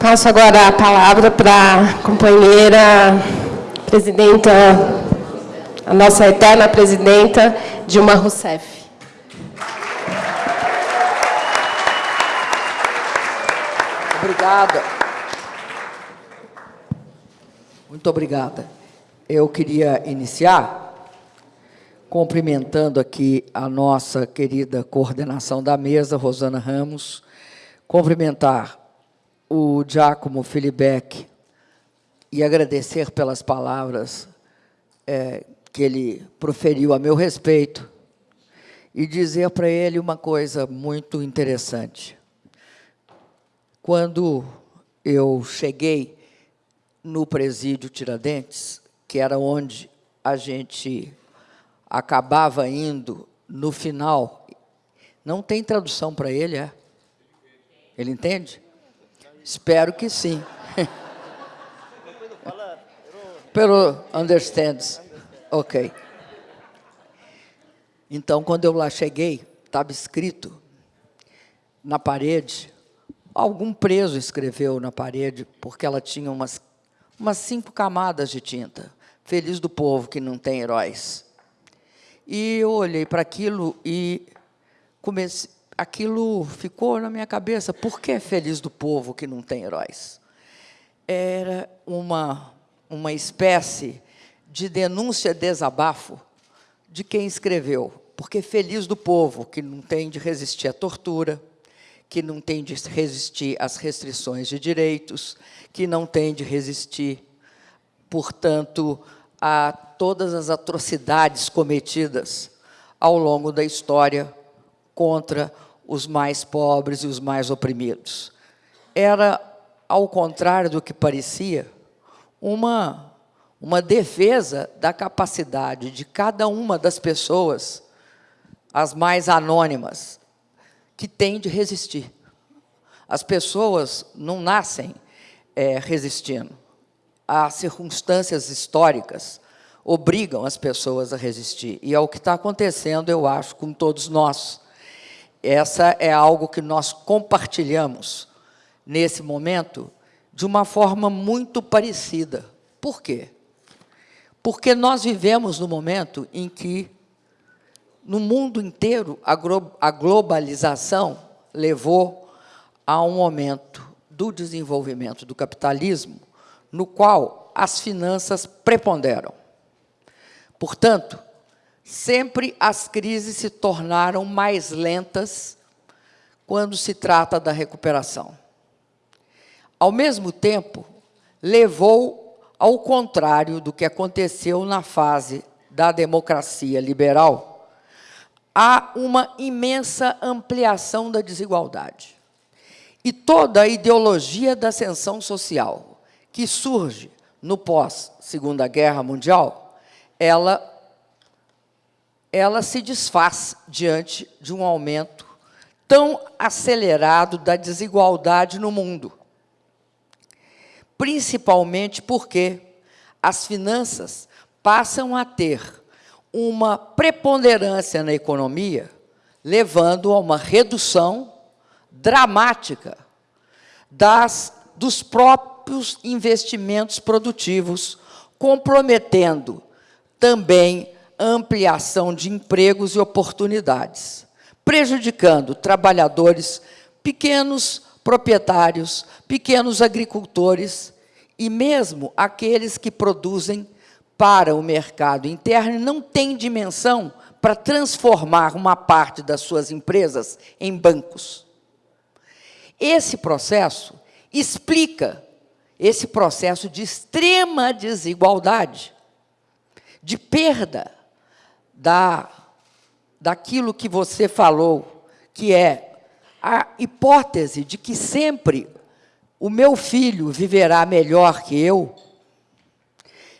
Passo agora a palavra para a companheira presidenta, a nossa eterna presidenta, Dilma Rousseff. Obrigada. Muito obrigada. Eu queria iniciar cumprimentando aqui a nossa querida coordenação da mesa, Rosana Ramos, cumprimentar o Giacomo Filibeck e agradecer pelas palavras é, que ele proferiu a meu respeito e dizer para ele uma coisa muito interessante. Quando eu cheguei no presídio Tiradentes, que era onde a gente acabava indo no final. Não tem tradução para ele, é? Ele entende? Espero que sim. Pero understands. Ok. Então, quando eu lá cheguei, estava escrito na parede, algum preso escreveu na parede, porque ela tinha umas, umas cinco camadas de tinta. Feliz do povo que não tem heróis. E eu olhei para aquilo e comecei, aquilo ficou na minha cabeça. Por que é feliz do povo que não tem heróis? Era uma, uma espécie de denúncia, desabafo de quem escreveu. Porque feliz do povo que não tem de resistir à tortura, que não tem de resistir às restrições de direitos, que não tem de resistir, portanto, a todas as atrocidades cometidas ao longo da história contra os mais pobres e os mais oprimidos. Era, ao contrário do que parecia, uma, uma defesa da capacidade de cada uma das pessoas, as mais anônimas, que tem de resistir. As pessoas não nascem é, resistindo as circunstâncias históricas obrigam as pessoas a resistir. E é o que está acontecendo, eu acho, com todos nós. Essa é algo que nós compartilhamos nesse momento de uma forma muito parecida. Por quê? Porque nós vivemos no momento em que, no mundo inteiro, a globalização levou a um momento do desenvolvimento do capitalismo no qual as finanças preponderam. Portanto, sempre as crises se tornaram mais lentas quando se trata da recuperação. Ao mesmo tempo, levou ao contrário do que aconteceu na fase da democracia liberal, a uma imensa ampliação da desigualdade. E toda a ideologia da ascensão social, que surge no pós-Segunda Guerra Mundial, ela, ela se desfaz diante de um aumento tão acelerado da desigualdade no mundo. Principalmente porque as finanças passam a ter uma preponderância na economia, levando a uma redução dramática das, dos próprios investimentos produtivos, comprometendo também ampliação de empregos e oportunidades, prejudicando trabalhadores, pequenos proprietários, pequenos agricultores e mesmo aqueles que produzem para o mercado interno e não têm dimensão para transformar uma parte das suas empresas em bancos. Esse processo explica esse processo de extrema desigualdade, de perda da, daquilo que você falou, que é a hipótese de que sempre o meu filho viverá melhor que eu,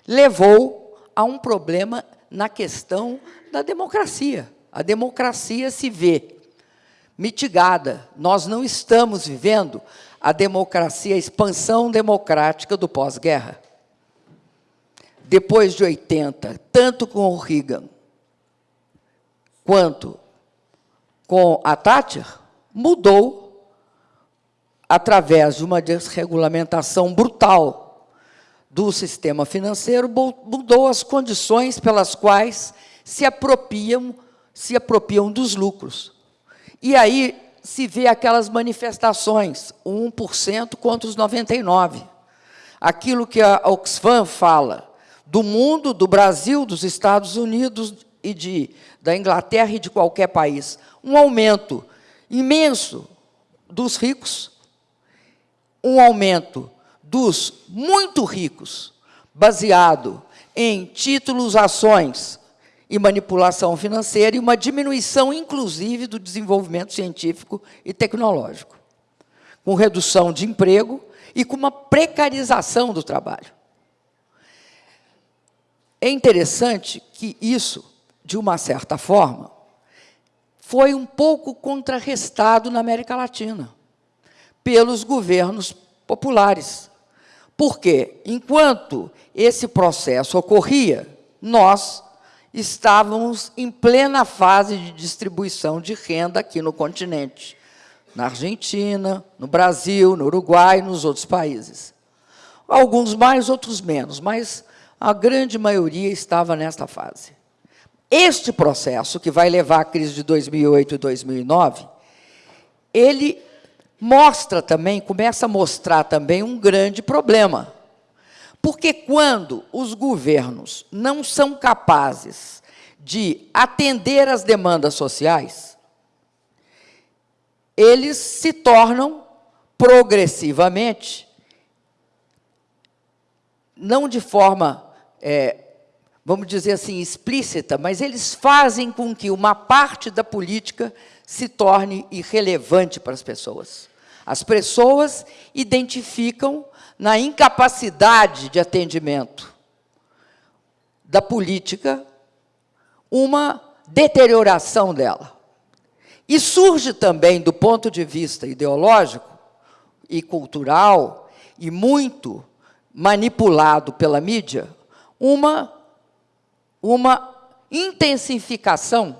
levou a um problema na questão da democracia. A democracia se vê mitigada. Nós não estamos vivendo a democracia, a expansão democrática do pós-guerra. Depois de 80, tanto com o Reagan quanto com a Thatcher, mudou através de uma desregulamentação brutal do sistema financeiro, mudou as condições pelas quais se apropriam, se apropriam dos lucros. E aí se vê aquelas manifestações, o 1% contra os 99%. Aquilo que a Oxfam fala, do mundo, do Brasil, dos Estados Unidos e de, da Inglaterra e de qualquer país. Um aumento imenso dos ricos, um aumento dos muito ricos, baseado em títulos, ações e manipulação financeira, e uma diminuição, inclusive, do desenvolvimento científico e tecnológico, com redução de emprego e com uma precarização do trabalho. É interessante que isso, de uma certa forma, foi um pouco contrarrestado na América Latina pelos governos populares. Porque, enquanto esse processo ocorria, nós estávamos em plena fase de distribuição de renda aqui no continente, na Argentina, no Brasil, no Uruguai e nos outros países. Alguns mais, outros menos, mas a grande maioria estava nesta fase. Este processo, que vai levar à crise de 2008 e 2009, ele mostra também, começa a mostrar também um grande problema. Porque quando os governos não são capazes de atender às demandas sociais, eles se tornam progressivamente, não de forma, é, vamos dizer assim, explícita, mas eles fazem com que uma parte da política se torne irrelevante para as pessoas. As pessoas identificam na incapacidade de atendimento da política uma deterioração dela. E surge também, do ponto de vista ideológico e cultural, e muito manipulado pela mídia, uma, uma intensificação,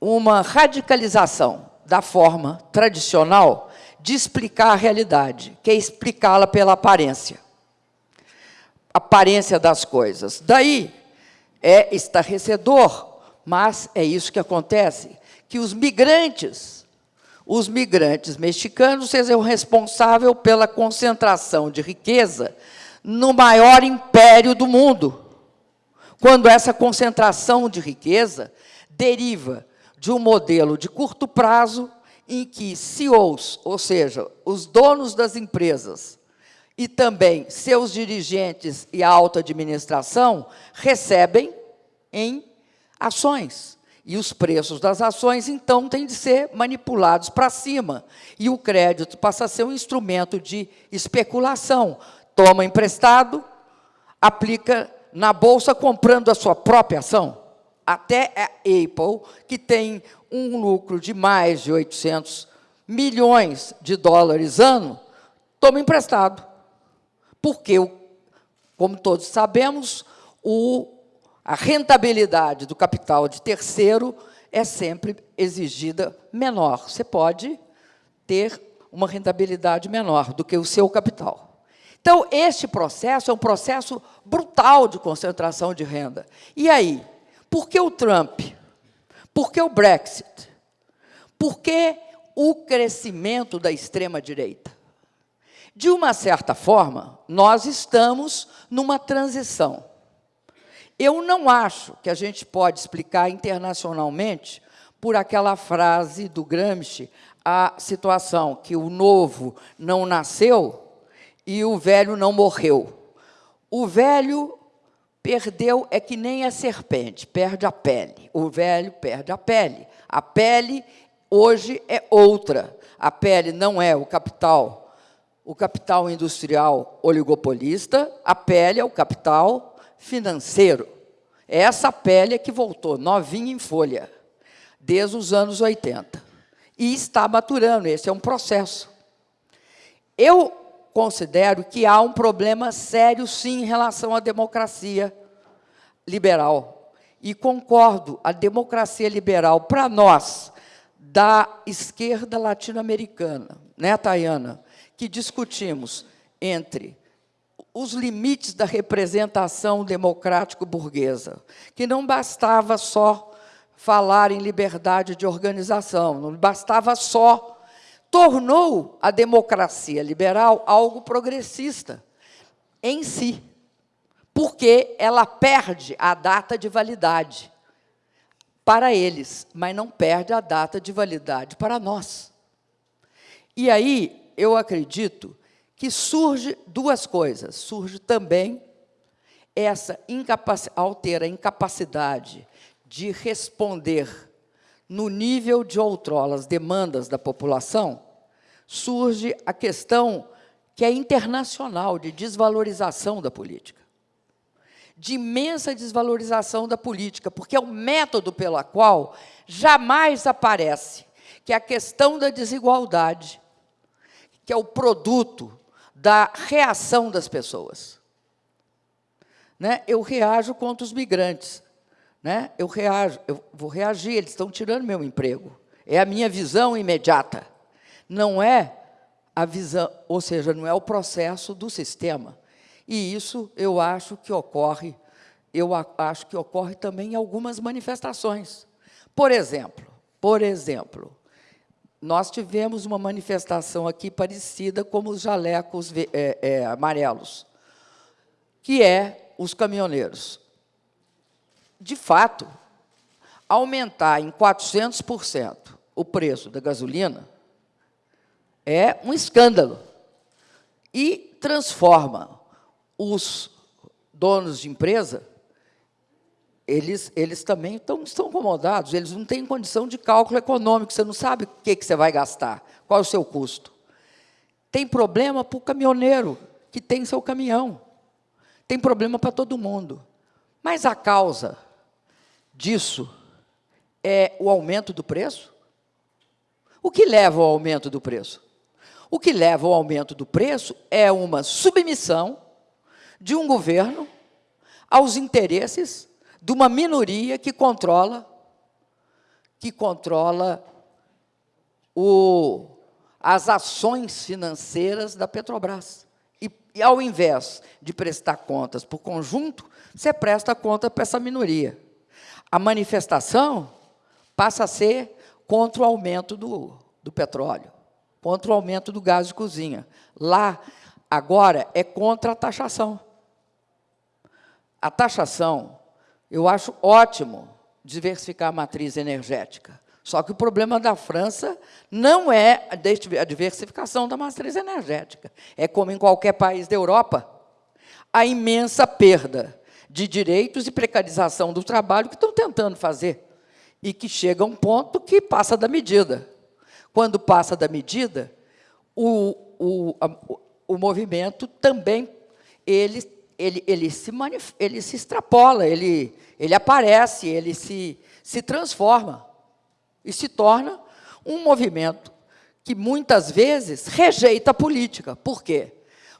uma radicalização da forma tradicional de explicar a realidade, que é explicá-la pela aparência. Aparência das coisas. Daí é estarrecedor, mas é isso que acontece, que os migrantes, os migrantes mexicanos sejam responsáveis pela concentração de riqueza no maior império do mundo. Quando essa concentração de riqueza deriva de um modelo de curto prazo em que CEOs, ou seja, os donos das empresas, e também seus dirigentes e a alta administração recebem em ações. E os preços das ações, então, têm de ser manipulados para cima. E o crédito passa a ser um instrumento de especulação. Toma emprestado, aplica na Bolsa comprando a sua própria ação até a Apple, que tem um lucro de mais de 800 milhões de dólares ano, toma emprestado. Porque, como todos sabemos, o, a rentabilidade do capital de terceiro é sempre exigida menor. Você pode ter uma rentabilidade menor do que o seu capital. Então, este processo é um processo brutal de concentração de renda. E aí, por que o Trump? Por que o Brexit? Por que o crescimento da extrema-direita? De uma certa forma, nós estamos numa transição. Eu não acho que a gente pode explicar internacionalmente por aquela frase do Gramsci, a situação que o novo não nasceu e o velho não morreu. O velho Perdeu é que nem a serpente, perde a pele. O velho perde a pele. A pele hoje é outra. A pele não é o capital, o capital industrial oligopolista, a pele é o capital financeiro. É essa pele que voltou novinha em folha, desde os anos 80. E está maturando, esse é um processo. Eu considero que há um problema sério, sim, em relação à democracia liberal. E concordo, a democracia liberal, para nós, da esquerda latino-americana, né, Tayana, que discutimos entre os limites da representação democrático-burguesa, que não bastava só falar em liberdade de organização, não bastava só, tornou a democracia liberal algo progressista em si, porque ela perde a data de validade para eles, mas não perde a data de validade para nós. E aí, eu acredito que surge duas coisas. Surge também essa ao ter a incapacidade de responder no nível de outrora as demandas da população, surge a questão que é internacional de desvalorização da política. De imensa desvalorização da política, porque é o método pelo qual jamais aparece que a questão da desigualdade, que é o produto da reação das pessoas. Né? Eu reajo contra os migrantes. Né? Eu reajo, eu vou reagir, eles estão tirando meu emprego. É a minha visão imediata. Não é a visão, ou seja, não é o processo do sistema. E isso eu acho que ocorre, eu acho que ocorre também em algumas manifestações. Por exemplo, por exemplo, nós tivemos uma manifestação aqui parecida como os jalecos é, é, amarelos, que é os caminhoneiros. De fato, aumentar em 400% o preço da gasolina é um escândalo e transforma os donos de empresa eles, eles também estão, estão incomodados, eles não têm condição de cálculo econômico, você não sabe o que, que você vai gastar, qual é o seu custo. Tem problema para o caminhoneiro, que tem seu caminhão. Tem problema para todo mundo. Mas a causa disso é o aumento do preço? O que leva ao aumento do preço? O que leva ao aumento do preço é uma submissão de um governo aos interesses de uma minoria que controla que controla o, as ações financeiras da Petrobras. E, e, ao invés de prestar contas para o conjunto, você presta conta para essa minoria. A manifestação passa a ser contra o aumento do, do petróleo, contra o aumento do gás de cozinha. Lá, agora, é contra a taxação. A taxação eu acho ótimo diversificar a matriz energética. Só que o problema da França não é a diversificação da matriz energética. É como em qualquer país da Europa, a imensa perda de direitos e precarização do trabalho que estão tentando fazer e que chega a um ponto que passa da medida. Quando passa da medida, o, o, a, o movimento também ele ele, ele, se, manif ele se extrapola, ele, ele aparece, ele se, se transforma e se torna um movimento que muitas vezes rejeita a política. Por quê?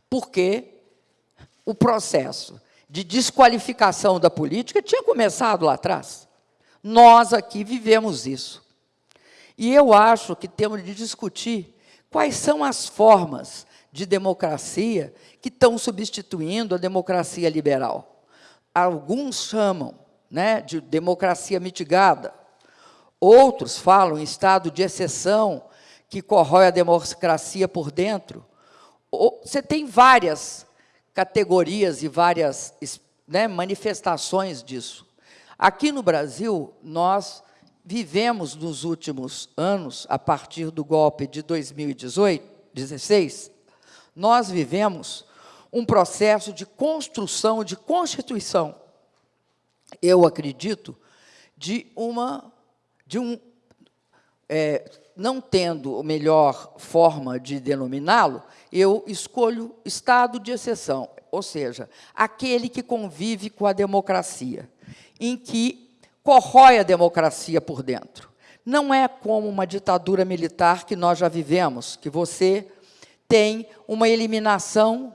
Porque o processo de desqualificação da política tinha começado lá atrás. Nós aqui vivemos isso. E eu acho que temos de discutir quais são as formas de democracia que estão substituindo a democracia liberal. Alguns chamam né, de democracia mitigada, outros falam em estado de exceção, que corrói a democracia por dentro. Você tem várias categorias e várias né, manifestações disso. Aqui no Brasil, nós vivemos nos últimos anos, a partir do golpe de 2018, 16, nós vivemos um processo de construção, de constituição, eu acredito, de uma, de um, é, não tendo a melhor forma de denominá-lo, eu escolho estado de exceção, ou seja, aquele que convive com a democracia, em que corrói a democracia por dentro. Não é como uma ditadura militar que nós já vivemos, que você tem uma eliminação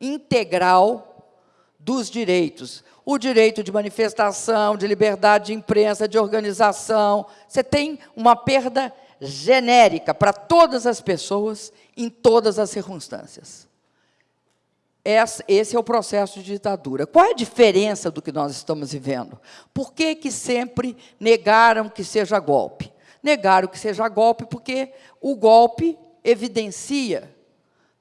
integral dos direitos. O direito de manifestação, de liberdade de imprensa, de organização. Você tem uma perda genérica para todas as pessoas, em todas as circunstâncias. Esse é o processo de ditadura. Qual é a diferença do que nós estamos vivendo? Por que, que sempre negaram que seja golpe? Negaram que seja golpe porque o golpe evidencia,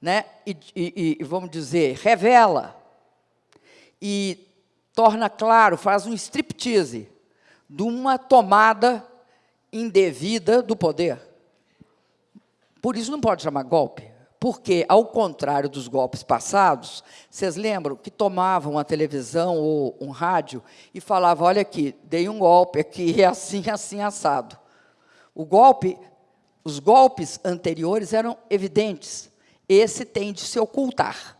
né, e, e, e vamos dizer, revela e torna claro, faz um striptease de uma tomada indevida do poder. Por isso não pode chamar golpe, porque, ao contrário dos golpes passados, vocês lembram que tomavam a televisão ou um rádio e falavam, olha aqui, dei um golpe aqui, é assim, assim, assado. O golpe, os golpes anteriores eram evidentes, esse tem de se ocultar.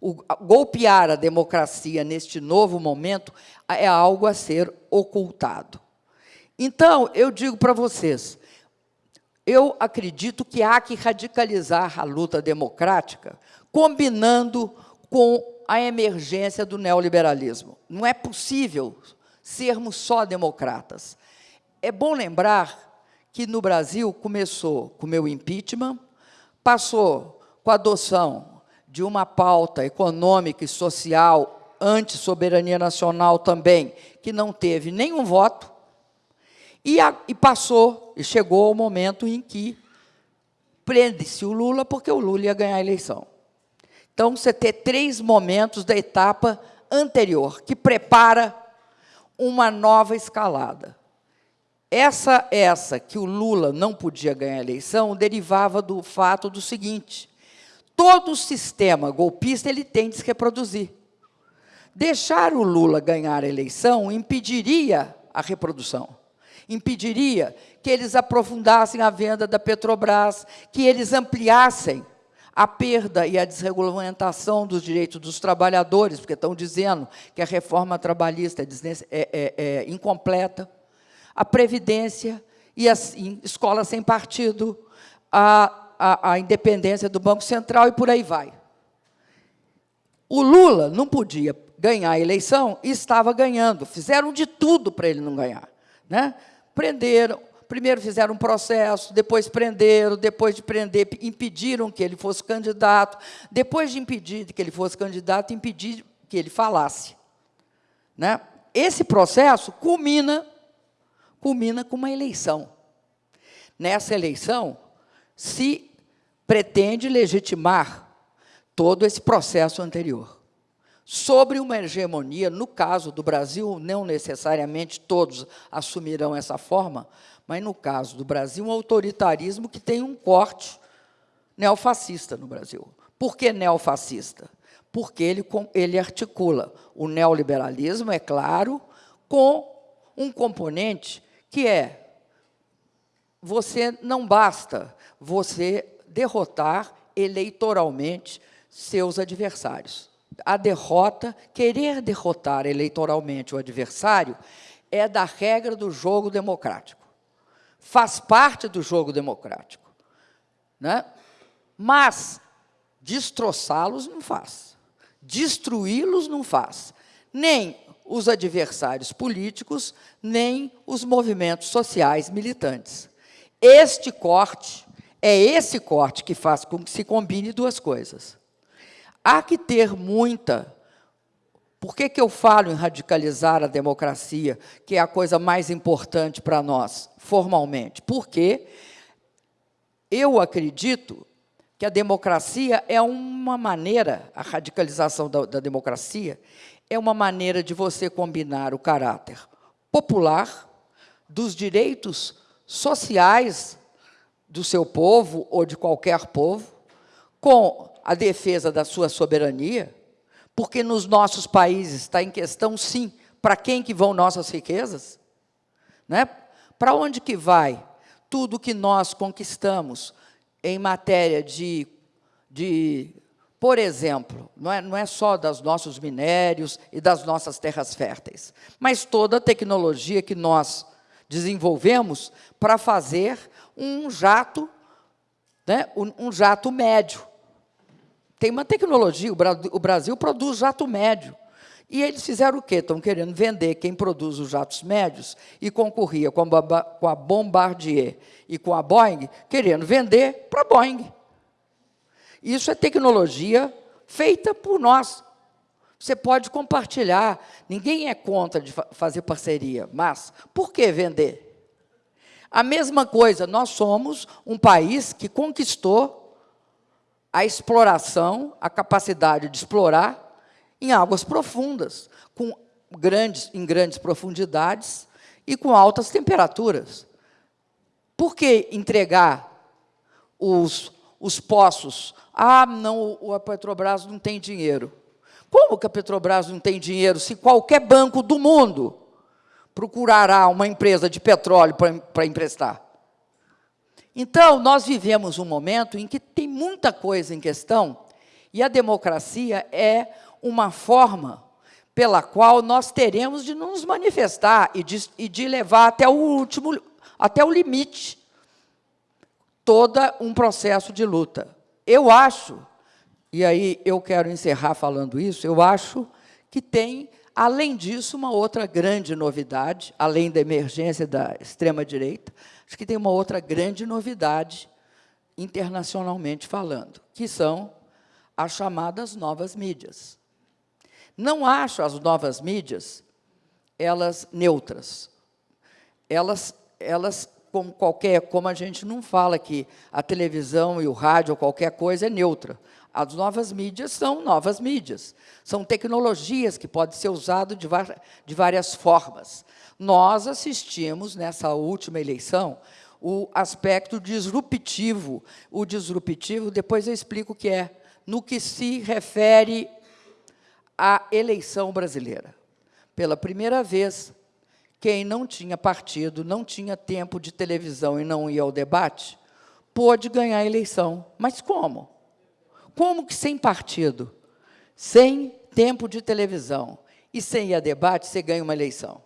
O, golpear a democracia neste novo momento é algo a ser ocultado. Então, eu digo para vocês, eu acredito que há que radicalizar a luta democrática, combinando com a emergência do neoliberalismo. Não é possível sermos só democratas. É bom lembrar que no Brasil começou com o meu impeachment, passou com a adoção de uma pauta econômica e social anti-soberania nacional também, que não teve nenhum voto, e, a, e passou, e chegou o momento em que prende-se o Lula, porque o Lula ia ganhar a eleição. Então, você tem três momentos da etapa anterior, que prepara uma nova escalada. Essa, essa que o Lula não podia ganhar a eleição, derivava do fato do seguinte, todo sistema golpista ele tem de se reproduzir. Deixar o Lula ganhar a eleição impediria a reprodução impediria que eles aprofundassem a venda da Petrobras, que eles ampliassem a perda e a desregulamentação dos direitos dos trabalhadores, porque estão dizendo que a reforma trabalhista é, é, é, é incompleta, a Previdência, e assim, escola sem partido, a, a, a independência do Banco Central e por aí vai. O Lula não podia ganhar a eleição e estava ganhando. Fizeram de tudo para ele não ganhar. Né? Prenderam, primeiro fizeram um processo, depois prenderam, depois de prender, impediram que ele fosse candidato, depois de impedir que ele fosse candidato, impedir que ele falasse. Né? Esse processo culmina, culmina com uma eleição. Nessa eleição, se pretende legitimar todo esse processo anterior sobre uma hegemonia, no caso do Brasil, não necessariamente todos assumirão essa forma, mas no caso do Brasil, um autoritarismo que tem um corte neofascista no Brasil. Por que neofascista? Porque ele, ele articula o neoliberalismo, é claro, com um componente que é você não basta você derrotar eleitoralmente seus adversários a derrota, querer derrotar eleitoralmente o adversário, é da regra do jogo democrático. Faz parte do jogo democrático. Né? Mas destroçá-los não faz. Destruí-los não faz. Nem os adversários políticos, nem os movimentos sociais militantes. Este corte, é esse corte que faz com que se combine duas coisas. Há que ter muita. Por que, que eu falo em radicalizar a democracia, que é a coisa mais importante para nós, formalmente? Porque eu acredito que a democracia é uma maneira, a radicalização da, da democracia, é uma maneira de você combinar o caráter popular, dos direitos sociais do seu povo ou de qualquer povo, com a defesa da sua soberania, porque nos nossos países está em questão, sim, para quem que vão nossas riquezas? Né? Para onde que vai tudo que nós conquistamos em matéria de, de por exemplo, não é, não é só dos nossos minérios e das nossas terras férteis, mas toda a tecnologia que nós desenvolvemos para fazer um jato, né, um, um jato médio, tem uma tecnologia, o Brasil produz jato médio. E eles fizeram o quê? Estão querendo vender quem produz os jatos médios e concorria com a Bombardier e com a Boeing, querendo vender para a Boeing. Isso é tecnologia feita por nós. Você pode compartilhar, ninguém é contra de fazer parceria, mas por que vender? A mesma coisa, nós somos um país que conquistou a exploração, a capacidade de explorar em águas profundas, com grandes, em grandes profundidades e com altas temperaturas. Por que entregar os, os poços? Ah, não, a Petrobras não tem dinheiro. Como que a Petrobras não tem dinheiro se qualquer banco do mundo procurará uma empresa de petróleo para emprestar? Então, nós vivemos um momento em que tem muita coisa em questão e a democracia é uma forma pela qual nós teremos de nos manifestar e de, e de levar até o último, até o limite, todo um processo de luta. Eu acho, e aí eu quero encerrar falando isso, eu acho que tem, além disso, uma outra grande novidade, além da emergência da extrema-direita, acho que tem uma outra grande novidade, internacionalmente falando, que são as chamadas novas mídias. Não acho as novas mídias elas neutras. Elas, elas como qualquer, como a gente não fala que a televisão e o rádio ou qualquer coisa é neutra. As novas mídias são novas mídias. São tecnologias que podem ser usadas de, de várias formas. Nós assistimos, nessa última eleição, o aspecto disruptivo. O disruptivo, depois eu explico o que é, no que se refere a eleição brasileira. Pela primeira vez, quem não tinha partido, não tinha tempo de televisão e não ia ao debate, pôde ganhar a eleição. Mas como? Como que sem partido, sem tempo de televisão e sem ir a debate, você ganha uma eleição?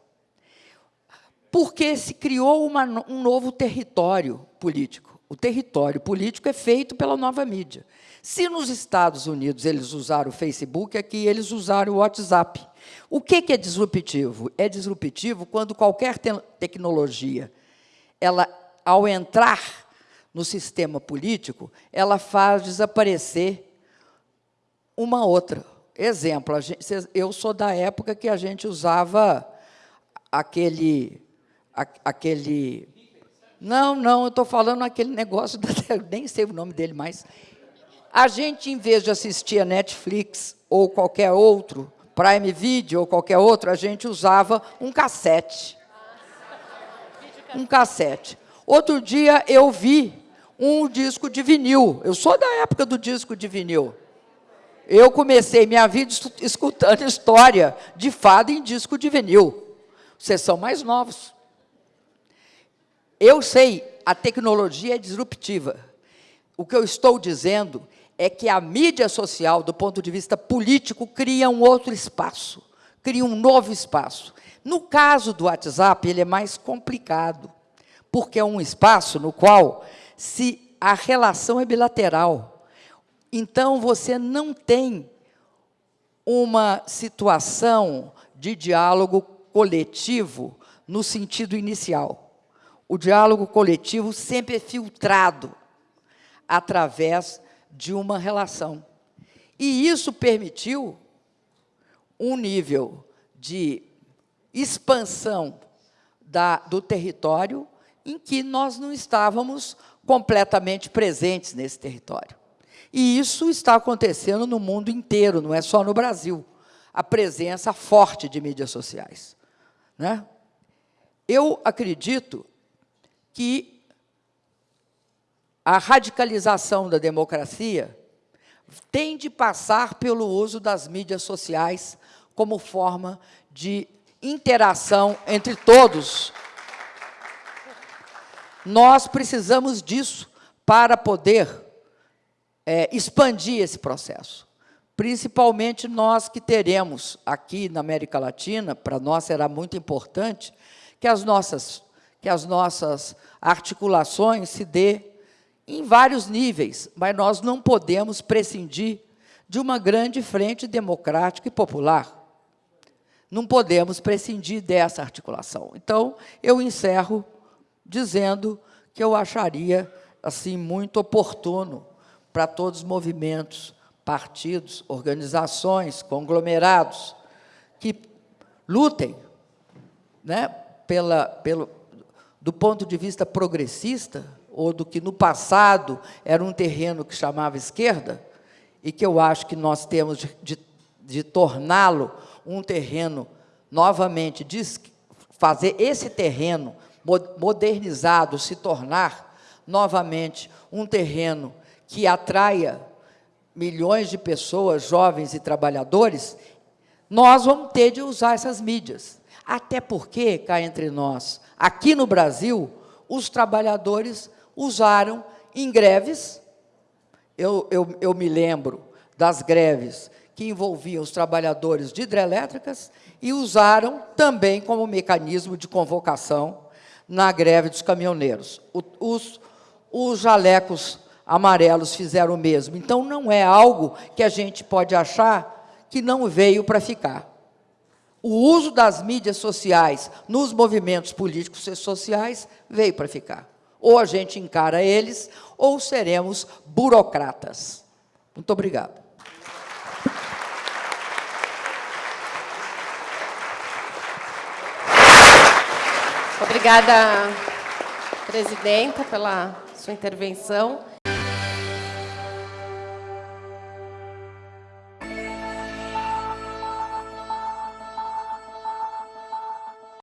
Porque se criou uma, um novo território político. O território político é feito pela nova mídia. Se nos Estados Unidos eles usaram o Facebook, aqui eles usaram o WhatsApp. O que é disruptivo? É disruptivo quando qualquer te tecnologia, ela, ao entrar no sistema político, ela faz desaparecer uma outra. Exemplo, gente, eu sou da época que a gente usava aquele... aquele não, não, eu estou falando aquele negócio, da, nem sei o nome dele mais, a gente, em vez de assistir a Netflix ou qualquer outro, Prime Video ou qualquer outro, a gente usava um cassete. Um cassete. Outro dia eu vi um disco de vinil. Eu sou da época do disco de vinil. Eu comecei minha vida escutando história de fada em disco de vinil. Vocês são mais novos. Eu sei, a tecnologia é disruptiva. O que eu estou dizendo é que a mídia social, do ponto de vista político, cria um outro espaço, cria um novo espaço. No caso do WhatsApp, ele é mais complicado, porque é um espaço no qual se a relação é bilateral. Então, você não tem uma situação de diálogo coletivo no sentido inicial. O diálogo coletivo sempre é filtrado através de uma relação. E isso permitiu um nível de expansão da, do território em que nós não estávamos completamente presentes nesse território. E isso está acontecendo no mundo inteiro, não é só no Brasil, a presença forte de mídias sociais. Né? Eu acredito que a radicalização da democracia tem de passar pelo uso das mídias sociais como forma de interação entre todos. Nós precisamos disso para poder é, expandir esse processo. Principalmente nós que teremos aqui na América Latina, para nós será muito importante que as nossas, que as nossas articulações se dê em vários níveis, mas nós não podemos prescindir de uma grande frente democrática e popular. não podemos prescindir dessa articulação. Então, eu encerro dizendo que eu acharia assim muito oportuno para todos os movimentos, partidos, organizações, conglomerados que lutem, né, pela, pelo, do ponto de vista progressista, ou do que no passado era um terreno que chamava esquerda, e que eu acho que nós temos de, de, de torná-lo um terreno, novamente, de fazer esse terreno modernizado se tornar novamente um terreno que atraia milhões de pessoas, jovens e trabalhadores, nós vamos ter de usar essas mídias. Até porque, cá entre nós, aqui no Brasil, os trabalhadores usaram em greves, eu, eu, eu me lembro das greves que envolviam os trabalhadores de hidrelétricas e usaram também como mecanismo de convocação na greve dos caminhoneiros. O, os, os jalecos amarelos fizeram o mesmo. Então, não é algo que a gente pode achar que não veio para ficar. O uso das mídias sociais nos movimentos políticos e sociais veio para ficar. Ou a gente encara eles, ou seremos burocratas. Muito obrigado. Obrigada, presidenta, pela sua intervenção.